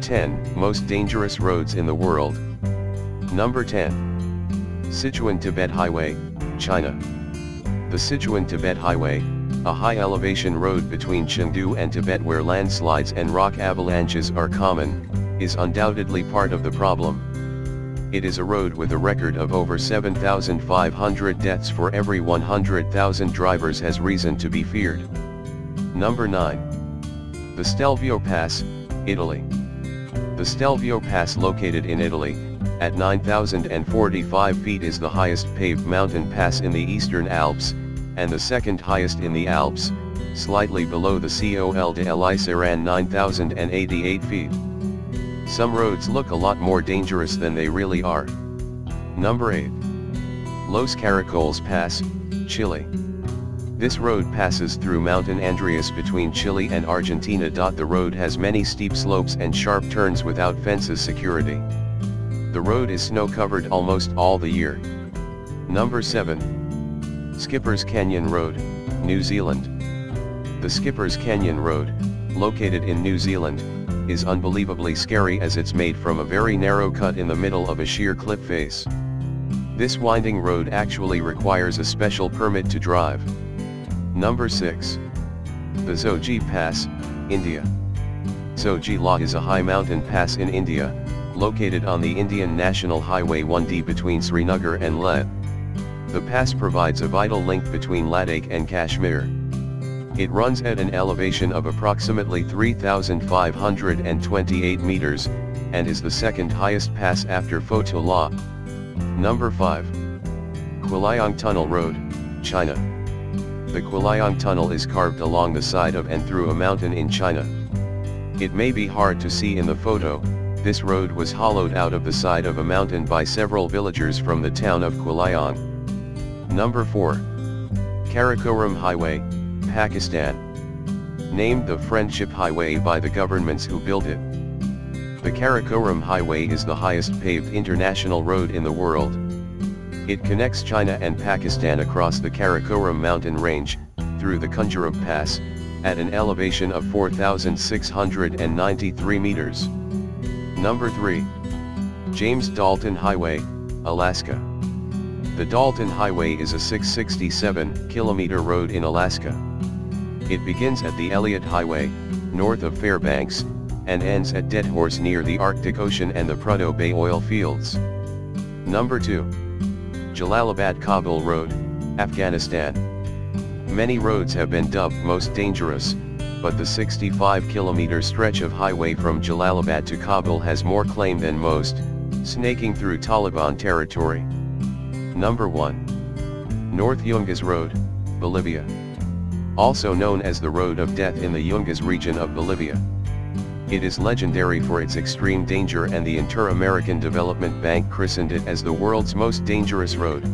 10 Most Dangerous Roads in the World. Number 10. Sichuan-Tibet Highway, China. The Sichuan-Tibet Highway, a high elevation road between Chengdu and Tibet where landslides and rock avalanches are common, is undoubtedly part of the problem. It is a road with a record of over 7,500 deaths for every 100,000 drivers has reason to be feared. Number 9. The Stelvio Pass, Italy. The Stelvio Pass located in Italy, at 9,045 feet is the highest paved mountain pass in the Eastern Alps, and the second highest in the Alps, slightly below the Col de l'Iseran 9,088 feet. Some roads look a lot more dangerous than they really are. Number 8. Los Caracoles Pass, Chile. This road passes through Mountain Andreas between Chile and Argentina. The road has many steep slopes and sharp turns without fences security. The road is snow covered almost all the year. Number 7. Skippers Canyon Road, New Zealand. The Skippers Canyon Road, located in New Zealand, is unbelievably scary as it's made from a very narrow cut in the middle of a sheer cliff face. This winding road actually requires a special permit to drive. Number 6. The Pass, India. Zoji La is a high mountain pass in India, located on the Indian National Highway 1D between Srinagar and Leh. The pass provides a vital link between Ladakh and Kashmir. It runs at an elevation of approximately 3,528 meters, and is the second highest pass after Fotu La. Number 5. Guoliang Tunnel Road, China. The Guoliang Tunnel is carved along the side of and through a mountain in China. It may be hard to see in the photo, this road was hollowed out of the side of a mountain by several villagers from the town of Guoliang. Number 4. Karakoram Highway, Pakistan. Named the Friendship Highway by the governments who built it. The Karakoram Highway is the highest paved international road in the world. It connects China and Pakistan across the Karakoram mountain range, through the Khunjerab Pass, at an elevation of 4,693 meters. Number 3. James Dalton Highway, Alaska. The Dalton Highway is a 667 kilometer road in Alaska. It begins at the Elliott Highway, north of Fairbanks, and ends at Deadhorse near the Arctic Ocean and the Prudhoe Bay oil fields. Number 2. Jalalabad Kabul Road, Afghanistan. Many roads have been dubbed most dangerous, but the 65 kilometer stretch of highway from Jalalabad to Kabul has more claim than most, snaking through Taliban territory. Number 1. North Yungas Road, Bolivia. Also known as the Road of Death in the Yungas region of Bolivia. It is legendary for its extreme danger and the Inter-American Development Bank christened it as the world's most dangerous road.